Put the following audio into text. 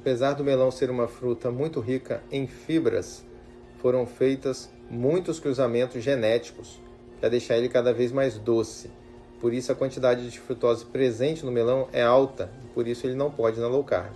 Apesar do melão ser uma fruta muito rica em fibras, foram feitos muitos cruzamentos genéticos para deixar ele cada vez mais doce. Por isso a quantidade de frutose presente no melão é alta, e por isso ele não pode na low carb.